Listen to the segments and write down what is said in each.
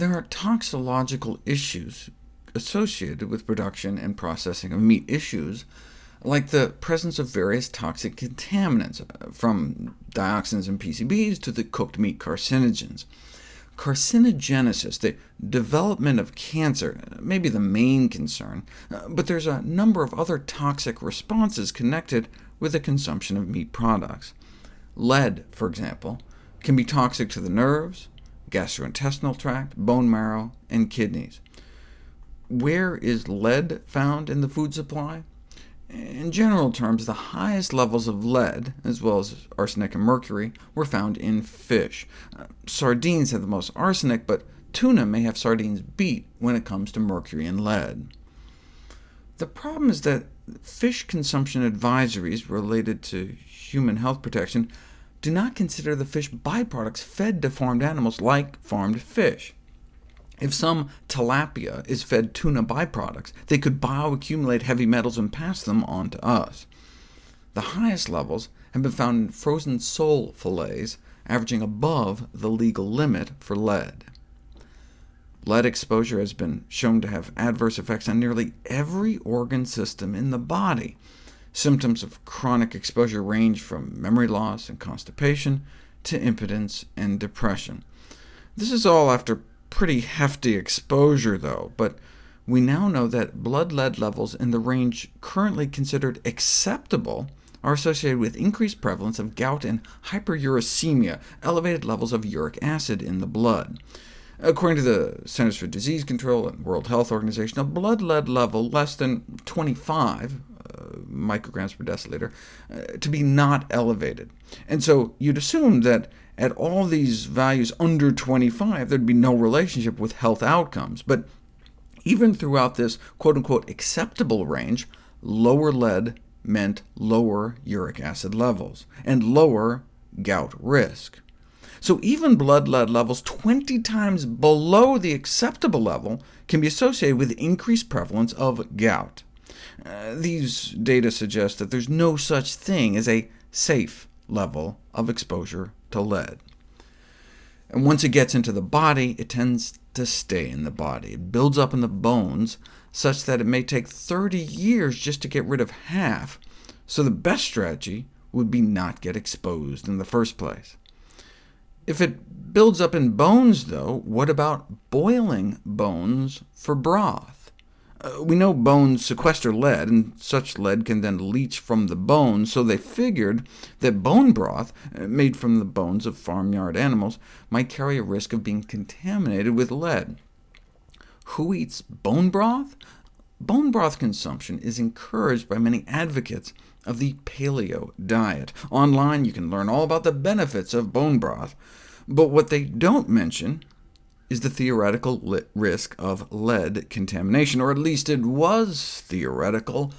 There are toxicological issues associated with production and processing of meat issues, like the presence of various toxic contaminants, uh, from dioxins and PCBs to the cooked meat carcinogens. Carcinogenesis, the development of cancer, uh, may be the main concern, uh, but there's a number of other toxic responses connected with the consumption of meat products. Lead, for example, can be toxic to the nerves, gastrointestinal tract, bone marrow, and kidneys. Where is lead found in the food supply? In general terms, the highest levels of lead, as well as arsenic and mercury, were found in fish. Uh, sardines have the most arsenic, but tuna may have sardines beat when it comes to mercury and lead. The problem is that fish consumption advisories related to human health protection do not consider the fish byproducts fed to farmed animals like farmed fish. If some tilapia is fed tuna byproducts, they could bioaccumulate heavy metals and pass them on to us. The highest levels have been found in frozen sole fillets, averaging above the legal limit for lead. Lead exposure has been shown to have adverse effects on nearly every organ system in the body. Symptoms of chronic exposure range from memory loss and constipation to impotence and depression. This is all after pretty hefty exposure, though, but we now know that blood lead levels in the range currently considered acceptable are associated with increased prevalence of gout and hyperuricemia, elevated levels of uric acid in the blood. According to the Centers for Disease Control and World Health Organization, a blood lead level less than 25 uh, micrograms per deciliter uh, to be not elevated. And so you'd assume that at all these values under 25, there'd be no relationship with health outcomes. But even throughout this quote-unquote acceptable range, lower lead meant lower uric acid levels, and lower gout risk. So even blood lead levels 20 times below the acceptable level can be associated with increased prevalence of gout. Uh, these data suggest that there's no such thing as a safe level of exposure to lead. And once it gets into the body, it tends to stay in the body. It builds up in the bones, such that it may take 30 years just to get rid of half, so the best strategy would be not get exposed in the first place. If it builds up in bones, though, what about boiling bones for broth? Uh, we know bones sequester lead, and such lead can then leach from the bones, so they figured that bone broth, uh, made from the bones of farmyard animals, might carry a risk of being contaminated with lead. Who eats bone broth? Bone broth consumption is encouraged by many advocates of the paleo diet. Online you can learn all about the benefits of bone broth, but what they don't mention is the theoretical risk of lead contamination, or at least it was theoretical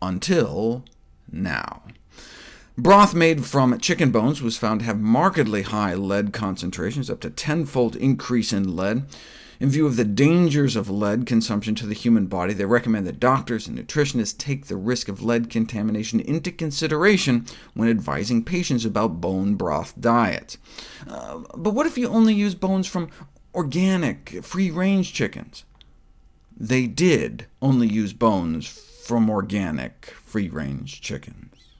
until now. Broth made from chicken bones was found to have markedly high lead concentrations, up to tenfold increase in lead. In view of the dangers of lead consumption to the human body, they recommend that doctors and nutritionists take the risk of lead contamination into consideration when advising patients about bone broth diets. Uh, but what if you only use bones from organic, free-range chickens. They did only use bones from organic, free-range chickens.